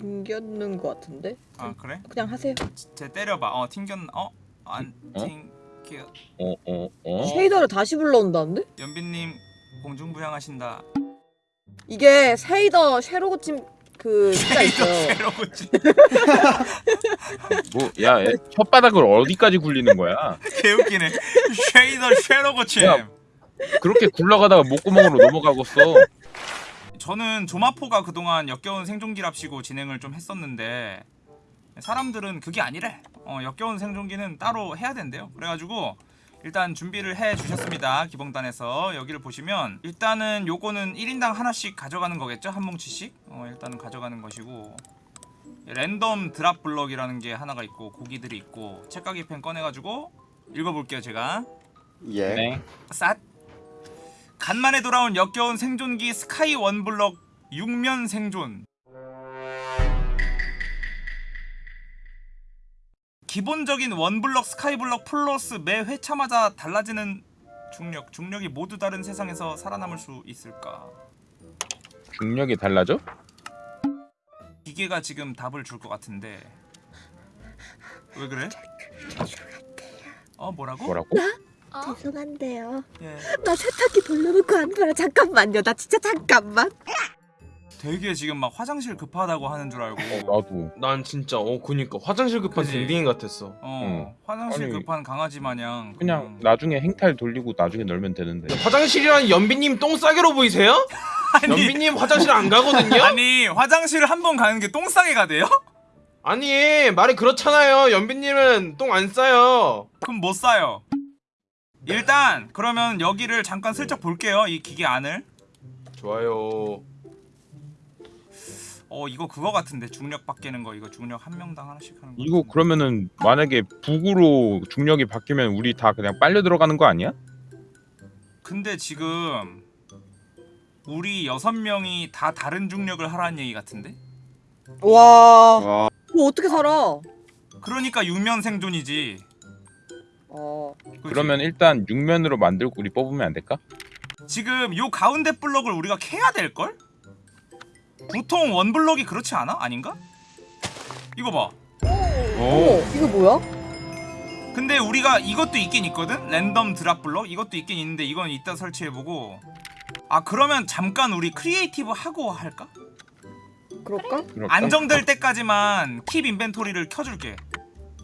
튕겼는 것 같은데? 아 그래? 그냥 하세요. 쟤 때려봐. 어 튕겼. 어안 어? 튕겨. 어, 어, 어? 쉐이더를 다시 불러온다는데? 연빈님 공중부양하신다. 이게 쉐이더 쉐로 고침 그 숫자 있어요. 새로고치. 뭐, 야, 애, 혓바닥을 어디까지 굴리는 거야? 개웃기네. 쉐이더 쉐로고치. 야. 그렇게 굴러가다가 목구멍으로 넘어가겠어. 저는 조마포가 그동안 역겨운 생존기랍시고 진행을 좀 했었는데 사람들은 그게 아니래. 어, 역겨운 생존기는 따로 해야 된대요. 그래가지고 일단 준비를 해 주셨습니다. 기봉단에서 여기를 보시면 일단은 요거는 1인당 하나씩 가져가는 거겠죠? 한 뭉치씩? 어, 일단은 가져가는 것이고 랜덤 드랍 블럭이라는 게 하나가 있고 고기들이 있고 책가기 펜 꺼내가지고 읽어볼게요 제가 예. 네. 쌌 간만에 돌아온 역겨운 생존기 스카이 원블럭 6면 생존 기본적인 원블럭 스카이블럭 플러스 매 회차마다 달라지는 중력 중력이 모두 다른 세상에서 살아남을 수 있을까 중력이 달라져? 기계가 지금 답을 줄 것 같은데 왜 그래? 어 뭐라고? 뭐라고? 어? 죄송한데요. 예. 나 세탁기 돌려놓고 안 돌아. 잠깐만요. 나 진짜 잠깐만. 되게 지금 막 화장실 급하다고 하는 줄 알고 어, 나도. 난 진짜 어 그니까 화장실 급한? 댕댕이 같았어. 어 응. 화장실 아니, 급한 강아지 마냥 그냥 나중에 행탈 돌리고 나중에 놀면 되는데. 화장실이란 연비님 똥 싸개로 보이세요? 아니 연비님 화장실 안 가거든요? 아니 화장실을 한번 가는 게 똥싸게 가대요? 아니 말이 그렇잖아요. 연비님은 똥 안 싸요. 그럼 못 싸요 일단 그러면 여기를 잠깐 슬쩍 볼게요 이 기계 안을 좋아요. 어 이거 그거 같은데 중력 바뀌는 거 이거 중력 한 명당 하나씩 하는 거 이거 같은데. 그러면은 만약에 북으로 중력이 바뀌면 우리 다 그냥 빨려 들어가는 거 아니야? 근데 지금 우리 여섯 명이 다 다른 중력을 하라는 얘기 같은데 와. 와. 뭐 어떻게 살아? 그러니까 유면 생존이지 어. 그러면 일단 육면으로 만들고 우리 뽑으면 안 될까? 지금 요 가운데 블럭을 우리가 캐야 될걸? 보통 원 블럭이 그렇지 않아? 아닌가? 이거 봐 어머, 이거 뭐야? 근데 우리가 이것도 있긴 있거든? 랜덤 드랍 블럭 이것도 있긴 있는데 이건 이따 설치해보고 아 그러면 잠깐 우리 creative 하고 할까? 그럴까? 안정될 때까지만 keep inventory를 켜줄게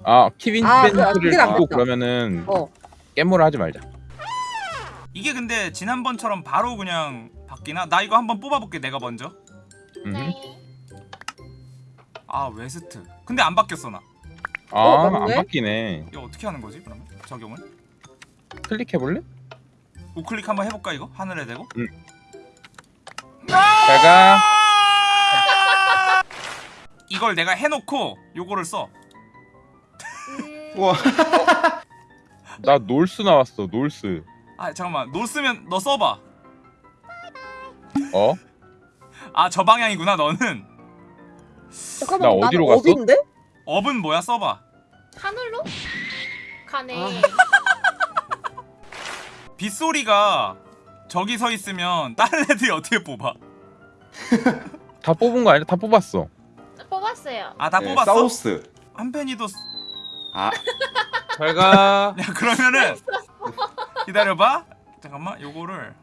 아 keep in 아, 그- 그게 낫겠다. 끼고 그러면은 어. 깨물어 하지 말자. 이게 근데 지난번처럼 바로 그냥 바뀌나? 나 이거 한번 뽑아볼게 내가 먼저 음. 네. 아 west 근데 안 바뀌었어 나 아, 어, 안? 바뀌네. 이거 어떻게 하는 거지 그러면? 적용을? 클릭해 볼래? 우클릭 한번 해볼까 이거? 하늘에 대고? 잘가. 이걸 내가 해놓고 요거를 써 음, 우와. 나 north 나왔어. north. 아 잠깐만 north면 너 써봐 어? 아 저 방향이구나 너는 잠깐만. 나 어디로 갔어? 어딘데? up은 뭐야 써봐 하늘로? 가네. 아. 빗소리가 저기 서 있으면 다른 애들이 어떻게 뽑아 다 뽑은 거 아니야? 다 뽑았어. 뽑았어요. 아 다 네, 뽑았어? 사우스. 한 팬이도 쓰- 아, 잘 가. 야 그러면은 기다려봐 잠깐만 요거를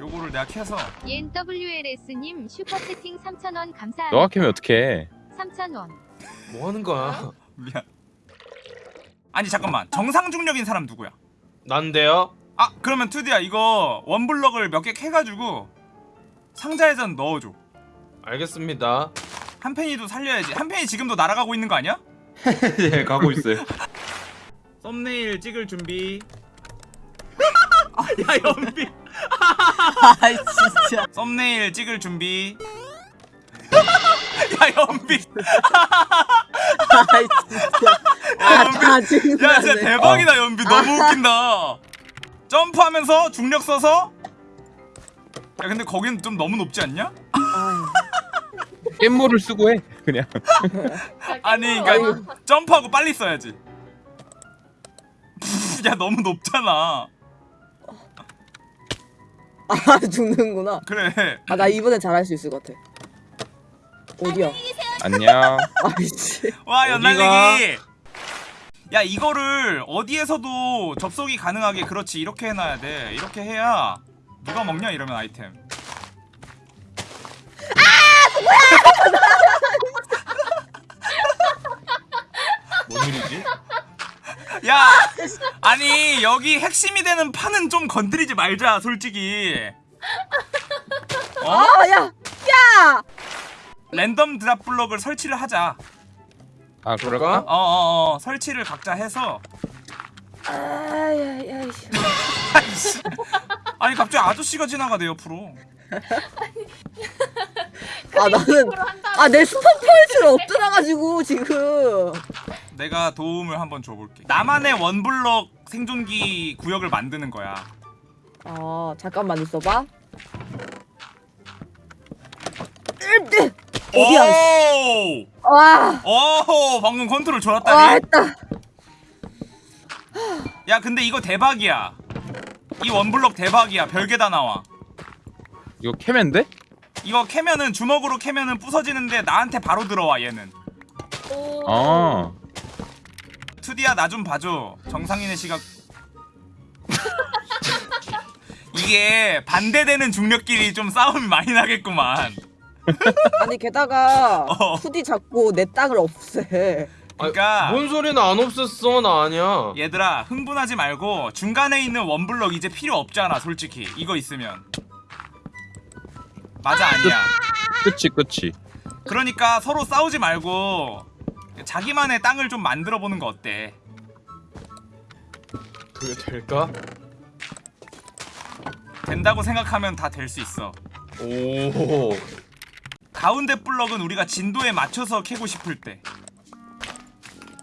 요거를 내가 캐서 NWLS님 슈퍼 채팅 3,000원 감사합니다. 너가 캐면 어떡해? 3,000원. 뭐 하는 거야? 미안 아니 잠깐만 정상 중력인 사람 누구야 난데요. 아 그러면 투디야 이거 원블럭을 몇 개 캐가지고 상자에다 넣어줘 알겠습니다. 한 팬이도 살려야지 한 팬이 지금도 날아가고 있는 거 아니야? 예, 가고 있어요. 썸네일 찍을 준비 아야 연비 아이 진짜. 썸네일 찍을 준비 야 연비 아이 진짜. 야 아, 연비. 야 진짜 대박이다 연비 너무 웃긴다 점프하면서 중력 써서 야 근데 거긴 좀 너무 높지 않냐? 깻모를 쓰고 해. 그냥. 아니 그러니까 점프하고 빨리 써야지 야 너무 높잖아 아 죽는구나. 그래 아 나 이번엔 잘할 수 있을 것 같아. 어디야? 안녕. 아이씨. 와? 연날리기 야 이거를 어디에서도 접속이 가능하게 그렇지 이렇게 해놔야 돼 이렇게 해야 누가 먹냐 이러면 아이템 뭔 일이지? 야 아니 여기 핵심이 되는 판은 좀 건드리지 말자 솔직히 어? 아, 야! 야! 랜덤 드랍 블럭을 설치를 하자 아 그럴까? 어어어 설치를 각자 해서 아, 야, 야, 씨. 아이씨. 아니 갑자기 아저씨가 지나가 내 옆으로 아, 나는. 아, 내 스폰 포인트를 엎드려가지고, 지금. 내가 도움을 한번 줘볼게 나만의 one block 생존기 구역을 만드는 거야 아, 잠깐만 있어봐. 어디야! 와! 오 방금 컨트롤 와, 좋았다니 했다. 야 근데 이거 대박이야 이 one block 대박이야 별게 다 나와 이거 캐면데? 이거 캐면은 주먹으로 캐면은 부서지는데 나한테 바로 들어와 얘는 오. 아. 투디야 나 좀 봐줘 정상인의 시각 이게 반대되는 중력끼리 좀 싸움이 많이 나겠구만 아니, 게다가, 어. 후디 잡고 내 땅을 없애. 그러니까 뭔 소리는 안 없앴어 나 아니야. 얘들아 흥분하지 말고 중간에 있는 원블럭 이제 필요 없잖아 솔직히 이거 있으면 맞아 아니야 그치 그치. 그러니까 서로 싸우지 말고 자기만의 땅을 좀 만들어 보는 거 어때 그게 될까? 된다고 생각하면 다 될 수 있어 오. 가운데 블럭은 우리가 진도에 맞춰서 캐고 싶을 때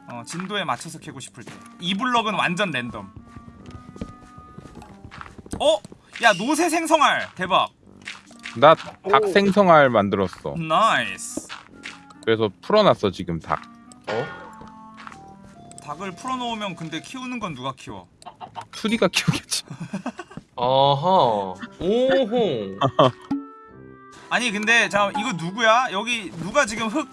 어, 진도에 맞춰서 캐고 싶을 때이 블럭은 완전 랜덤 어? 야 노새 생성알 대박 나 닭 오. 생성알 만들었어. nice 그래서 풀어놨어 지금 닭. 어? 닭을 풀어놓으면 근데 키우는 건 누가 키워 투디가 키우겠지. 아하. 오호. 아니 근데 자 이거 누구야? 여기 누가 지금 흙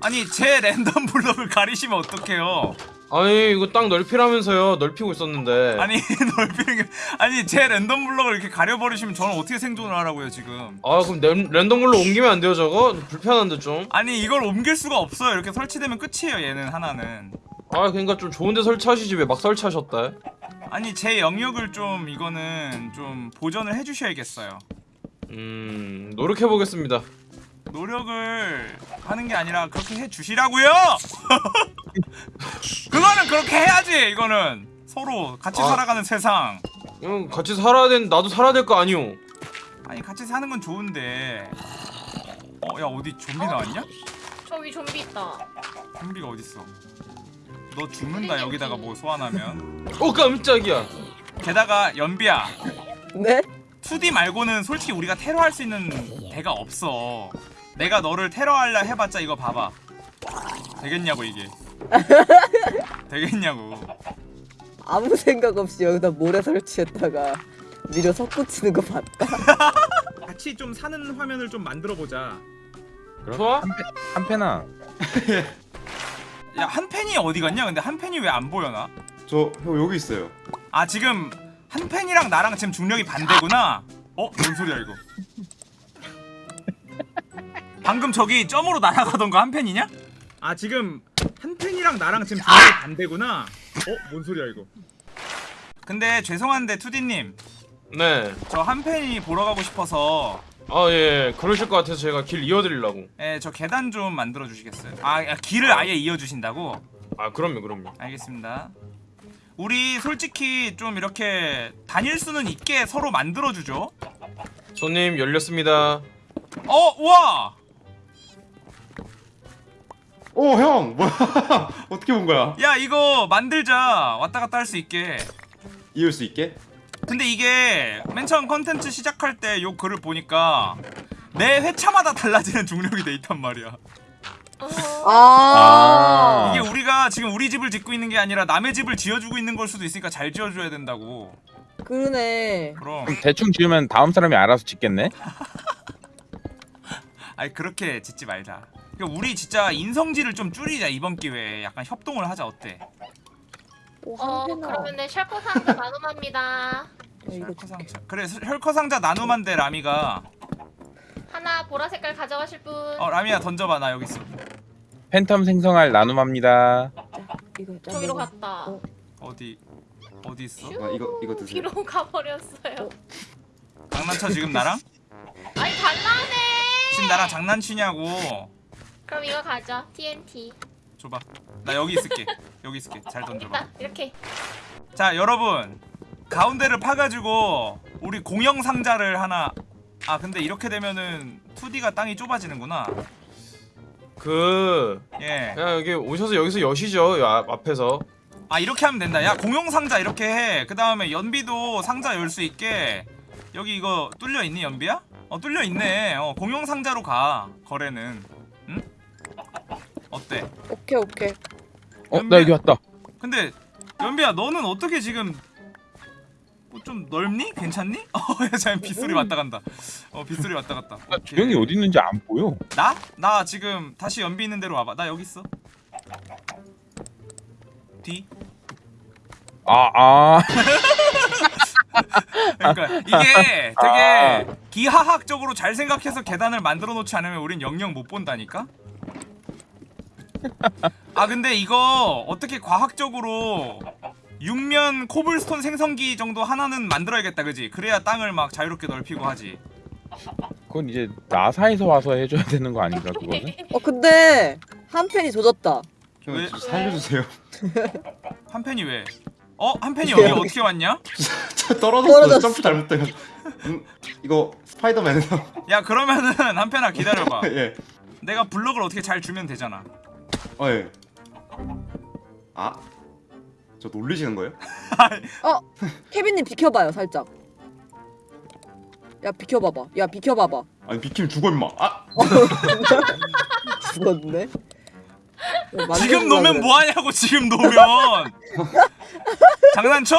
아니 제 랜덤 블럭을 가리시면 어떡해요 아니 이거 땅 넓히라면서요. 넓히고 있었는데. 아니 넓히는 게 아니 제 랜덤 블럭을 이렇게 가려버리시면 저는 어떻게 생존을 하라고요 지금 아 그럼 랜, 랜덤으로 옮기면 안 돼요 저거? 불편한데 좀. 아니 이걸 옮길 수가 없어요 이렇게 설치되면 끝이에요 얘는 하나는 아 그러니까 좀 좋은데 설치하시지 왜 막 설치하셨다. 아니 제 영역을 좀 이거는 좀 보전을 해주셔야겠어요 음 노력해 보겠습니다. 노력을 하는 게 아니라 그렇게 해주시라고요 그거는 그렇게 해야지 이거는 서로 같이 아. 살아가는 세상 응 같이 살아야 된 나도 살아야 될 거 아니오. 아니 같이 사는 건 좋은데 어 야 어디 좀비 나왔냐? 저기 좀비 있다. 좀비가 어딨어 너 죽는다 여기다가 뭐 소환하면 어 깜짝이야. 게다가 연비야 네? 2D 말고는 솔직히 우리가 테러할 수 있는 데가 없어 내가 너를 테러하려 해봤자 이거 봐봐 되겠냐고 이게 되겠냐고 아무 생각 없이 여기다 모래 설치했다가 미려 석고치는 거 봤다. 같이 좀 사는 화면을 좀 만들어 보자 좋아? 한패나. 야 한펜이 어디 갔냐 근데 한펜이 왜 안 보여나? 저 형 여기 있어요. 아 지금 한펜이랑 나랑 지금 중력이 반대구나 어? 뭔 소리야 이거 방금 저기 점으로 날아가던 거 한펜이냐? 아 지금 한펜이랑 나랑 지금 중력이 반대구나 어? 뭔 소리야 이거 근데 죄송한데 투디님 네. 저 한펜이 보러 가고 싶어서 아 예. 그러실 것 같아서 제가 길 이어드리려고. 예, 저 계단 좀 만들어 주시겠어요? 아, 아, 길을 아예 이어 주신다고? 아 그럼요 그럼요. 알겠습니다. 우리 솔직히 좀 이렇게 다닐 수는 있게 서로 만들어 주죠. 손님 열렸습니다. 어, 우와! 오 형 뭐야? 어떻게 본 거야? 야, 이거 만들자. 왔다 갔다 할 수 있게. 이을 수 있게? 근데 이게 맨 처음 컨텐츠 시작할 때 요 글을 보니까 매 회차마다 달라지는 중력이 돼 있단 말이야. 어. 아. 이게 우리가 지금 우리 집을 짓고 있는 게 아니라 남의 집을 지어주고 있는 걸 수도 있으니까 잘 지어줘야 된다고. 그러네. 그럼 대충 지으면 다음 사람이 알아서 짓겠네. 아니 그렇게 짓지 말자. 그러니까 우리 진짜 인성질을 좀 줄이자 이번 기회에 약간 협동을 하자 어때? 오, 어. 그러면은 샬코 상자 나눔합니다. 혈커 줄게. 상자. 그래 혈커 상자 나눔한데 라미가 하나 보라 색깔 가져가실 분. 어 라미야 던져봐 나 여기 있어. 팬텀 생성할 나눔합니다. 저기로. 갔다. 어. 어디 어디 있어? 슈, 아, 이거- 이거 드세요. 뒤로 가버렸어요. 장난쳐 지금 나랑? 아니 달라네. 지금 나랑 장난치냐고. 그럼 이거 가져. TNT. 줘봐. 나 여기 있을게. 여기 있을게. 잘 던져봐. 일단 이렇게. 자 여러분 가운데를 파가지고 우리 공영 상자를 하나. 아 근데 이렇게 되면은 2D가 땅이 좁아지는구나. 그 예. 그냥 여기 오셔서 여기서 여시죠. 앞에서. 아 이렇게 하면 된다. 야 공용 상자 이렇게 해. 그 다음에 연비도 상자 열 수 있게. 여기 이거 뚫려 있니 연비야? 어 뚫려 있네. 어 공용 상자로 가 거래는. 응? 어때? 오케이 오케이. 어, 나 여기 왔다. 근데 연비야 너는 어떻게 지금 뭐 좀 넓니? 괜찮니? 어, 자 빗소리 왔다 간다. 어, 빗소리 왔다 갔다. 나 오케이. 주영이 어디 있는지 안 보여. 나? 나 지금 다시 연비 있는 대로 와봐. 나 여기 있어. 뒤. 아, 아. 그러니까 이게 되게 기하학적으로 잘 생각해서 계단을 만들어 놓지 않으면 우린 영영 못 본다니까. 아 근데 이거 어떻게 과학적으로 육면 코블스톤 생성기 정도 하나는 만들어야겠다, 그지? 그래야 땅을 막 자유롭게 넓히고 하지. 그건 이제 나사에서 와서 해줘야 되는 거 아닌가 그거는? 어 근데 한 팬이 조졌다. 왜? 저 살려주세요. 한 팬이 왜? 어? 한 팬이 여기 어떻게 왔냐? 저 떨어졌어. 떨어졌어. 점프 잘못돼요. 음, 이거 스파이더맨에서 야 그러면은 한 팬아 기다려봐. 예. 내가 블럭을 어떻게 잘 주면 되잖아. 어 예. 아, 저 놀리시는 거예요? 케빈님 비켜봐요 살짝. 야 비켜봐봐. 야 비켜봐봐. 아니 비키면 죽어 임마. 아, 죽었네. 지금 놓으면 뭐하냐고 지금 놓으면 장난쳐?